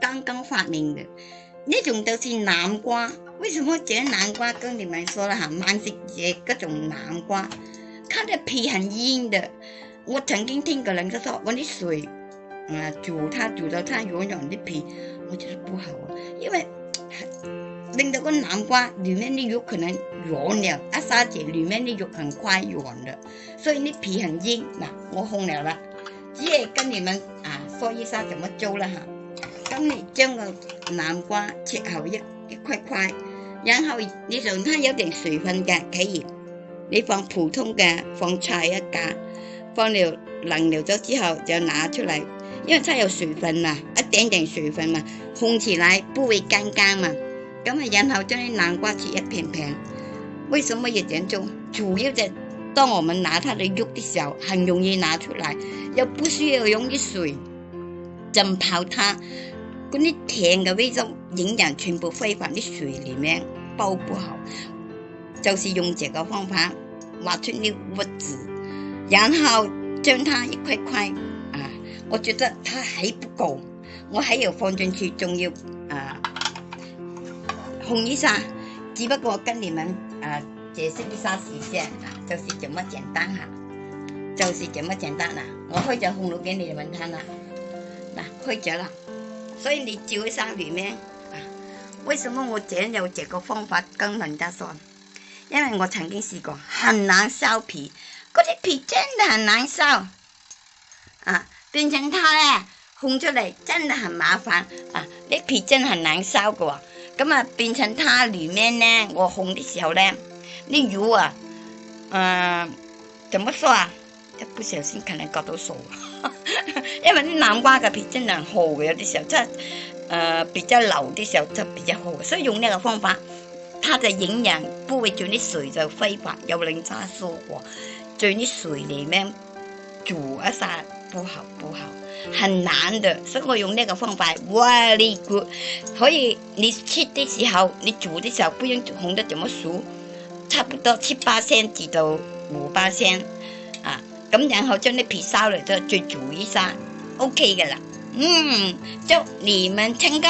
刚刚发明的，那种都是南瓜。为什么这南瓜跟你们说了哈？满是这各种南瓜，它的皮很硬的。我曾经听个人就说，我的水啊煮它煮到它软软的皮，我觉得不好啊，因为拎到个南瓜里面的肉可能软了。阿沙姐里面的肉很快软了，所以呢皮很硬。那我红了了，直跟你们啊说一下怎么做了哈。咁你将个南瓜切好一一块块，然后你同它有定水分嘅，既然你放普通嘅放菜一格，放了冷料咗之后就拿出嚟，因为它有水分啊，一点点水分嘛，烘起来不会干干嘛。咁啊，然后将啲南瓜切一片片，为什么要这样做？主要就当我们拿它的肉的时候，很容易拿出来，又不需要用啲水浸泡它。啲甜嘅味道，营养全部挥发，啲水里面包不好，就是用这个方法挖出个物质，然后将它一块块啊，我觉得它还不够，我还要放进去，仲要啊红一下。只不过跟你们啊解释一下时间啊，就是这么简单哈，就是这么简单啦，我开着红了，给你们看啦，嗱，开着啦。所以你照去生裂咩？为什么我姐有这个方法跟人家说？因为我曾经试过很难烧皮，嗰啲皮真的很难烧。啊，变成它咧，烘出嚟真的很麻烦。啊，啲皮真系难烧噶。咁啊，变成它里面呢，我烘的时候咧，啲肉啊，诶，怎么说啊？一不小心可能割到手。因为啲南瓜嘅皮真系厚嘅，有啲时候即系，诶比较老啲时候就比较厚，所以用呢个方法，它的营养不会在啲水就挥发，有人家说过，在啲水里面煮一下不好不好，很难的，所以我用呢个方法，very good，所以你切的时候，你煮的时候不用烘得这么熟，差不多七八鲜至到五八鲜，啊。咁然后将啲皮收嚟再煮一下 o k 噶啦，嗯，祝你们成功。